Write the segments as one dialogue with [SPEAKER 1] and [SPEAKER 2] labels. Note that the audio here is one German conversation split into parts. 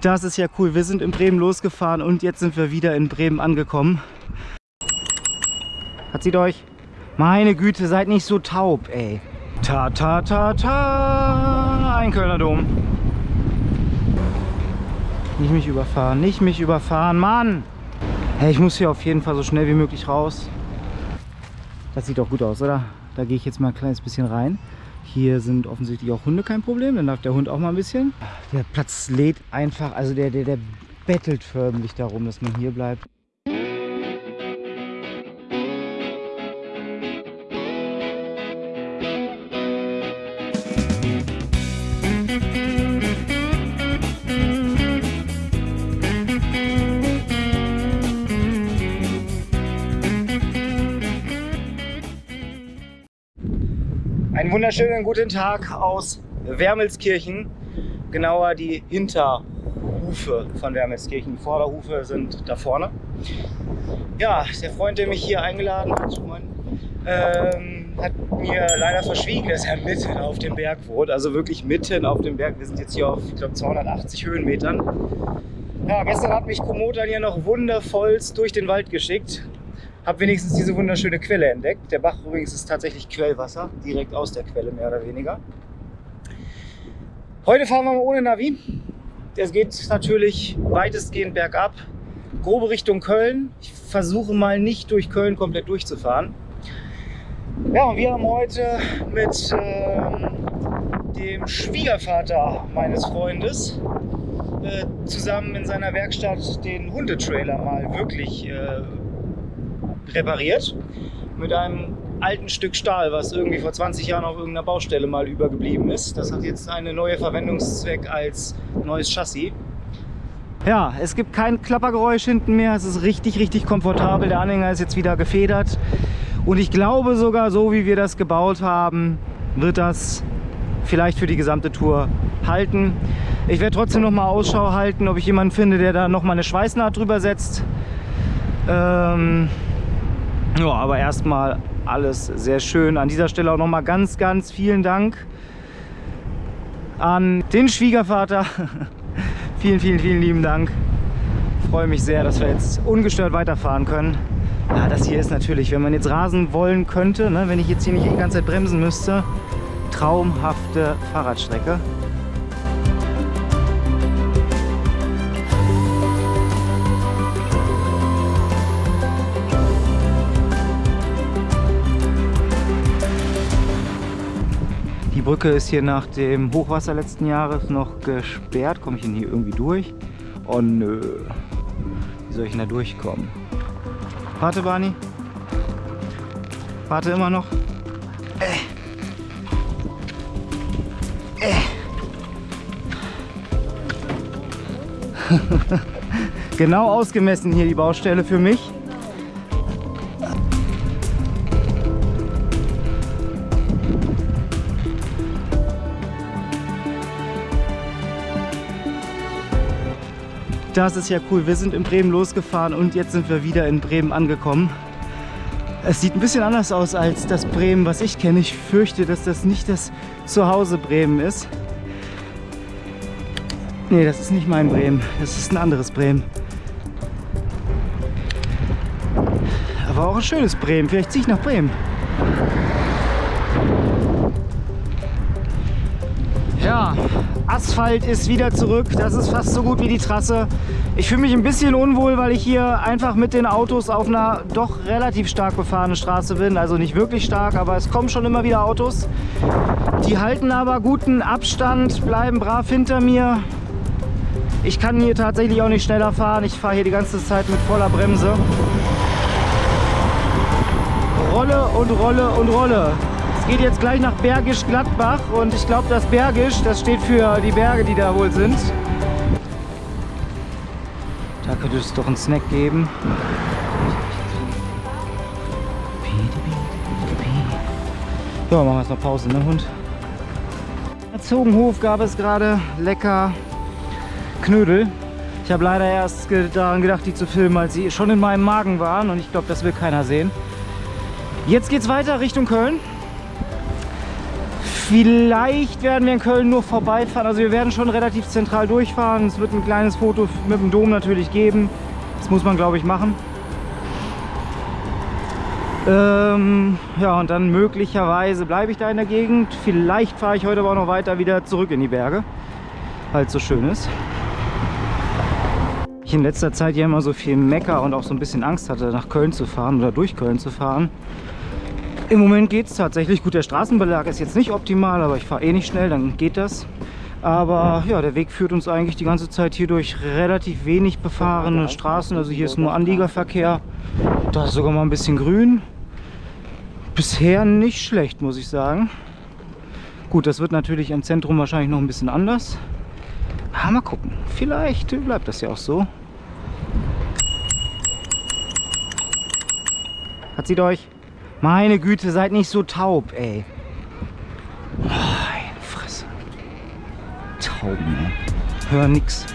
[SPEAKER 1] Das ist ja cool. Wir sind in Bremen losgefahren und jetzt sind wir wieder in Bremen angekommen. Hat sie euch? Meine Güte, seid nicht so taub, ey. Ta ta ta ta. Ein Kölner Dom. Nicht mich überfahren, nicht mich überfahren, Mann! Hey, ich muss hier auf jeden Fall so schnell wie möglich raus. Das sieht doch gut aus, oder? Da gehe ich jetzt mal ein kleines bisschen rein. Hier sind offensichtlich auch Hunde kein Problem, dann darf der Hund auch mal ein bisschen. Der Platz lädt einfach, also der, der, der bettelt förmlich darum, dass man hier bleibt. Einen wunderschönen guten Tag aus Wermelskirchen, genauer die Hinterhufe von Wermelskirchen. Die Vorderhufe sind da vorne. Ja, der Freund, der mich hier eingeladen hat, ähm, hat mir leider verschwiegen, dass er mitten auf dem Berg wohnt. Also wirklich mitten auf dem Berg. Wir sind jetzt hier auf, ich glaube, 280 Höhenmetern. Ja, gestern hat mich Komotan hier noch wundervollst durch den Wald geschickt. Habe wenigstens diese wunderschöne Quelle entdeckt. Der Bach übrigens ist tatsächlich Quellwasser, direkt aus der Quelle mehr oder weniger. Heute fahren wir mal ohne Navi. Es geht natürlich weitestgehend bergab, grobe Richtung Köln. Ich versuche mal nicht durch Köln komplett durchzufahren. Ja, und wir haben heute mit äh, dem Schwiegervater meines Freundes äh, zusammen in seiner Werkstatt den Hundetrailer mal wirklich äh, repariert mit einem alten Stück Stahl, was irgendwie vor 20 Jahren auf irgendeiner Baustelle mal übergeblieben ist. Das hat jetzt eine neue Verwendungszweck als neues Chassis. Ja, es gibt kein Klappergeräusch hinten mehr. Es ist richtig, richtig komfortabel. Der Anhänger ist jetzt wieder gefedert. Und ich glaube sogar, so wie wir das gebaut haben, wird das vielleicht für die gesamte Tour halten. Ich werde trotzdem noch mal Ausschau halten, ob ich jemanden finde, der da noch mal eine Schweißnaht drüber setzt. Ähm, ja, aber erstmal alles sehr schön. An dieser Stelle auch nochmal ganz, ganz vielen Dank an den Schwiegervater. vielen, vielen, vielen lieben Dank. Ich freue mich sehr, dass wir jetzt ungestört weiterfahren können. Ja, das hier ist natürlich, wenn man jetzt rasen wollen könnte, ne, wenn ich jetzt hier nicht die ganze Zeit bremsen müsste, traumhafte Fahrradstrecke. Die Brücke ist hier nach dem Hochwasser letzten Jahres noch gesperrt. Komme ich denn hier irgendwie durch? Oh nö. Wie soll ich denn da durchkommen? Warte, Barney. Warte immer noch. Äh. Äh. genau ausgemessen hier die Baustelle für mich. Das ist ja cool. Wir sind in Bremen losgefahren und jetzt sind wir wieder in Bremen angekommen. Es sieht ein bisschen anders aus als das Bremen, was ich kenne. Ich fürchte, dass das nicht das Zuhause Bremen ist. Nee, das ist nicht mein Bremen. Das ist ein anderes Bremen. Aber auch ein schönes Bremen. Vielleicht ziehe ich nach Bremen. Ja, Asphalt ist wieder zurück. Das ist fast so gut wie die Trasse. Ich fühle mich ein bisschen unwohl, weil ich hier einfach mit den Autos auf einer doch relativ stark befahrenen Straße bin. Also nicht wirklich stark, aber es kommen schon immer wieder Autos. Die halten aber guten Abstand, bleiben brav hinter mir. Ich kann hier tatsächlich auch nicht schneller fahren. Ich fahre hier die ganze Zeit mit voller Bremse. Rolle und Rolle und Rolle geht jetzt gleich nach Bergisch Gladbach und ich glaube, das Bergisch, das steht für die Berge, die da wohl sind. Da könnte es doch einen Snack geben. Ja, machen wir erstmal Pause, ne Hund? Erzogenhof gab es gerade lecker Knödel. Ich habe leider erst daran gedacht, die zu filmen, als sie schon in meinem Magen waren und ich glaube, das will keiner sehen. Jetzt geht es weiter Richtung Köln. Vielleicht werden wir in Köln nur vorbeifahren. Also wir werden schon relativ zentral durchfahren. Es wird ein kleines Foto mit dem Dom natürlich geben. Das muss man, glaube ich, machen. Ähm, ja, und dann möglicherweise bleibe ich da in der Gegend. Vielleicht fahre ich heute aber auch noch weiter wieder zurück in die Berge, weil es so schön ist. Ich in letzter Zeit ja immer so viel Mecker und auch so ein bisschen Angst hatte, nach Köln zu fahren oder durch Köln zu fahren. Im Moment geht es tatsächlich. Gut, der Straßenbelag ist jetzt nicht optimal, aber ich fahre eh nicht schnell, dann geht das. Aber ja, der Weg führt uns eigentlich die ganze Zeit hier durch relativ wenig befahrene Straßen. Also hier ist nur Anliegerverkehr. Da ist sogar mal ein bisschen grün. Bisher nicht schlecht, muss ich sagen. Gut, das wird natürlich im Zentrum wahrscheinlich noch ein bisschen anders. Aber mal gucken. Vielleicht bleibt das ja auch so. Hat sie euch? Meine Güte, seid nicht so taub, ey. Meine Fresse. Tauben, ey. Hör nix.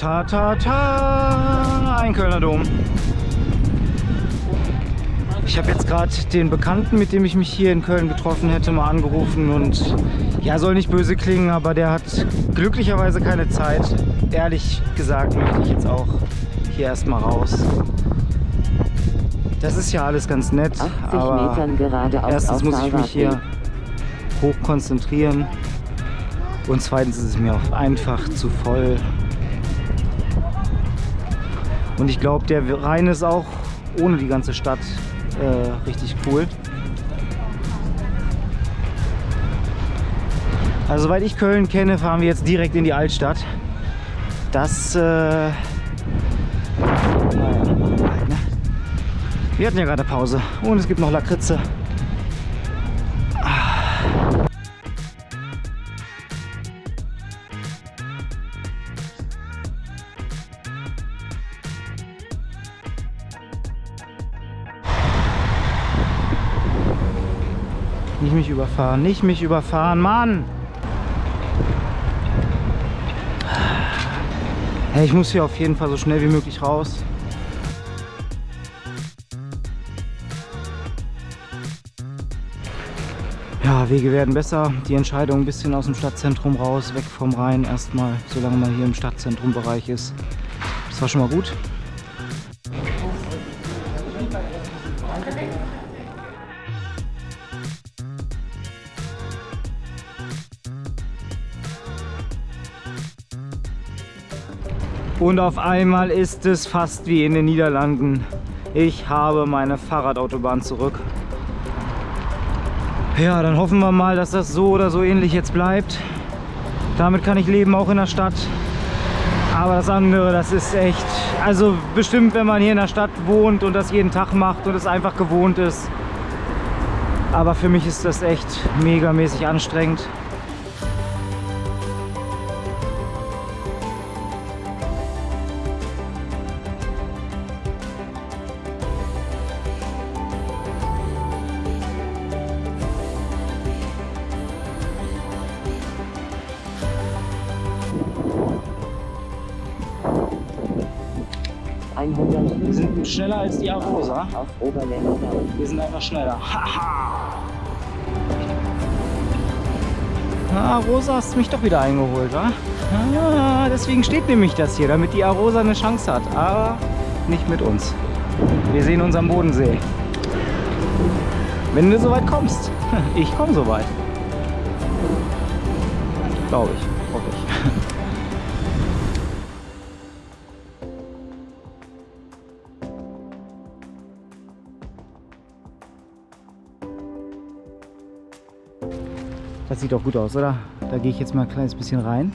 [SPEAKER 1] Ta ta ta ein Kölner Dom. Ich habe jetzt gerade den Bekannten, mit dem ich mich hier in Köln getroffen hätte, mal angerufen und ja, soll nicht böse klingen, aber der hat glücklicherweise keine Zeit. Ehrlich gesagt möchte ich jetzt auch hier erstmal raus. Das ist ja alles ganz nett, aber erstens muss ich mich hier hoch konzentrieren und zweitens ist es mir auch einfach zu voll. Und ich glaube, der Rhein ist auch ohne die ganze Stadt äh, richtig cool. Also soweit ich Köln kenne, fahren wir jetzt direkt in die Altstadt. Das, äh, naja, ne? Wir hatten ja gerade Pause und es gibt noch Lakritze. Nicht mich überfahren, nicht mich überfahren, Mann! Hey, ich muss hier auf jeden Fall so schnell wie möglich raus. Ja, Wege werden besser. Die Entscheidung ein bisschen aus dem Stadtzentrum raus, weg vom Rhein erstmal, solange man hier im Stadtzentrumbereich ist. Das war schon mal gut. Und auf einmal ist es fast wie in den Niederlanden. Ich habe meine Fahrradautobahn zurück. Ja, dann hoffen wir mal, dass das so oder so ähnlich jetzt bleibt. Damit kann ich leben, auch in der Stadt. Aber das andere, das ist echt... Also bestimmt, wenn man hier in der Stadt wohnt und das jeden Tag macht und es einfach gewohnt ist. Aber für mich ist das echt megamäßig anstrengend. Wir sind schneller als die Arosa.
[SPEAKER 2] auf Oberländer.
[SPEAKER 1] Wir sind einfach schneller. Haha! Ah, Rosa hast mich doch wieder eingeholt, wa? Ah, deswegen steht nämlich das hier, damit die Arosa eine Chance hat. Aber nicht mit uns. Wir sehen uns am Bodensee. Wenn du so weit kommst. Ich komme so weit. Glaube ich. Sieht doch gut aus, oder? Da gehe ich jetzt mal ein kleines bisschen rein.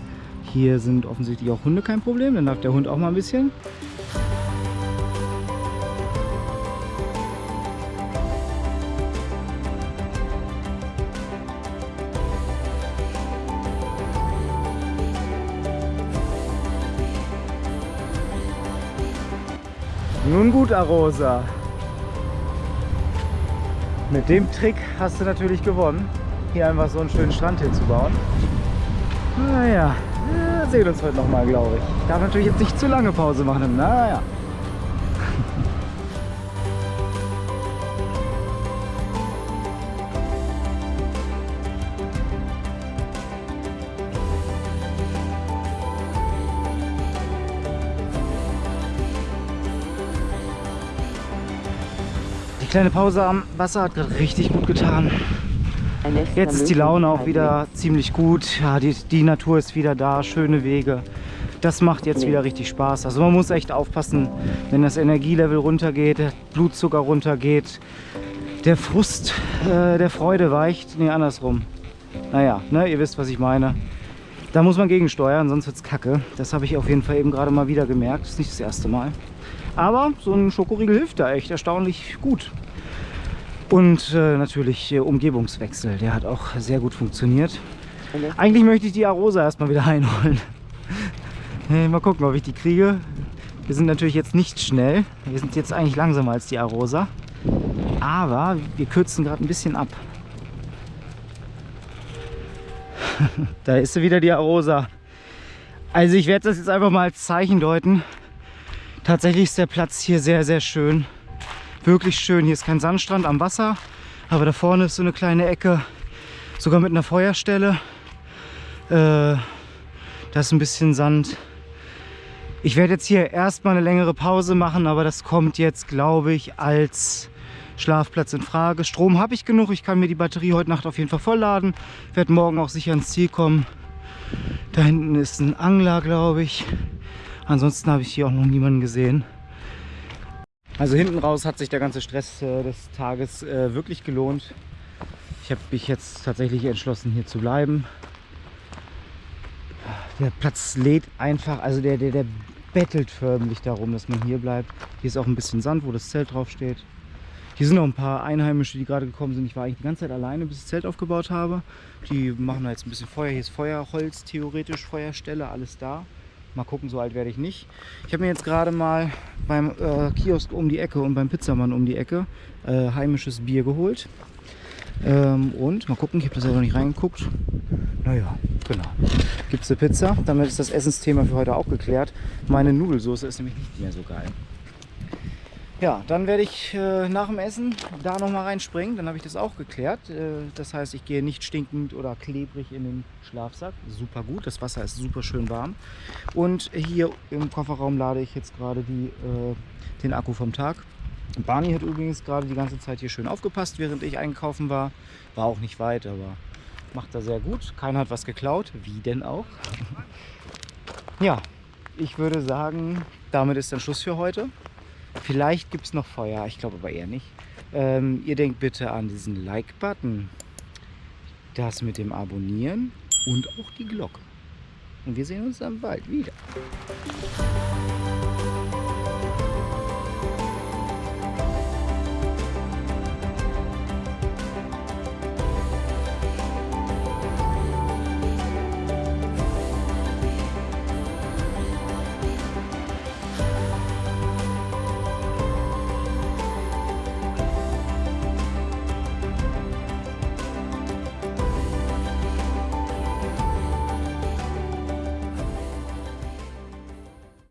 [SPEAKER 1] Hier sind offensichtlich auch Hunde kein Problem. Dann darf der Hund auch mal ein bisschen. Nun gut, Arosa. Mit dem Trick hast du natürlich gewonnen, hier einfach so einen schönen Strand hinzubauen. Naja, wir sehen uns heute nochmal, glaube ich. Ich darf natürlich jetzt nicht zu lange Pause machen. Naja. Die kleine Pause am Wasser hat gerade richtig gut getan. Jetzt ist die Laune auch wieder ziemlich gut. Ja, die, die Natur ist wieder da, schöne Wege. Das macht jetzt wieder richtig Spaß. Also man muss echt aufpassen, wenn das Energielevel runtergeht, der Blutzucker runtergeht, der Frust äh, der Freude weicht. Nee, andersrum. Naja, ne, ihr wisst, was ich meine. Da muss man gegensteuern, sonst wird es kacke. Das habe ich auf jeden Fall eben gerade mal wieder gemerkt. Das ist nicht das erste Mal. Aber so ein Schokoriegel hilft da echt erstaunlich gut. Und äh, natürlich äh, Umgebungswechsel, der hat auch sehr gut funktioniert. Eigentlich möchte ich die Arosa erstmal wieder einholen. mal gucken, ob ich die kriege. Wir sind natürlich jetzt nicht schnell. Wir sind jetzt eigentlich langsamer als die Arosa. Aber wir kürzen gerade ein bisschen ab. da ist sie wieder, die Arosa. Also ich werde das jetzt einfach mal als Zeichen deuten. Tatsächlich ist der Platz hier sehr, sehr schön wirklich schön. Hier ist kein Sandstrand am Wasser, aber da vorne ist so eine kleine Ecke, sogar mit einer Feuerstelle. Äh, da ist ein bisschen Sand. Ich werde jetzt hier erstmal eine längere Pause machen, aber das kommt jetzt, glaube ich, als Schlafplatz in Frage. Strom habe ich genug. Ich kann mir die Batterie heute Nacht auf jeden Fall vollladen. Werde morgen auch sicher ins Ziel kommen. Da hinten ist ein Angler, glaube ich. Ansonsten habe ich hier auch noch niemanden gesehen. Also hinten raus hat sich der ganze Stress äh, des Tages äh, wirklich gelohnt. Ich habe mich jetzt tatsächlich entschlossen, hier zu bleiben. Der Platz lädt einfach, also der, der, der bettelt förmlich darum, dass man hier bleibt. Hier ist auch ein bisschen Sand, wo das Zelt drauf steht. Hier sind noch ein paar Einheimische, die gerade gekommen sind. Ich war eigentlich die ganze Zeit alleine, bis ich das Zelt aufgebaut habe. Die machen da jetzt ein bisschen Feuer. Hier ist Feuerholz, theoretisch Feuerstelle, alles da. Mal gucken, so alt werde ich nicht. Ich habe mir jetzt gerade mal beim äh, Kiosk um die Ecke und beim Pizzamann um die Ecke äh, heimisches Bier geholt. Ähm, und mal gucken, ich habe das ja noch nicht reingeguckt. Naja, genau. Gibt es eine Pizza. Damit ist das Essensthema für heute auch geklärt. Meine Nudelsoße ist nämlich nicht mehr so geil. Ja, dann werde ich äh, nach dem Essen da noch mal reinspringen. Dann habe ich das auch geklärt. Äh, das heißt, ich gehe nicht stinkend oder klebrig in den Schlafsack. Super gut. Das Wasser ist super schön warm. Und hier im Kofferraum lade ich jetzt gerade die, äh, den Akku vom Tag. Barney hat übrigens gerade die ganze Zeit hier schön aufgepasst, während ich einkaufen war. War auch nicht weit, aber macht er sehr gut. Keiner hat was geklaut. Wie denn auch? ja, ich würde sagen, damit ist dann Schluss für heute. Vielleicht gibt es noch Feuer, ich glaube aber eher nicht. Ähm, ihr denkt bitte an diesen Like-Button, das mit dem Abonnieren und auch die Glocke. Und wir sehen uns dann bald wieder.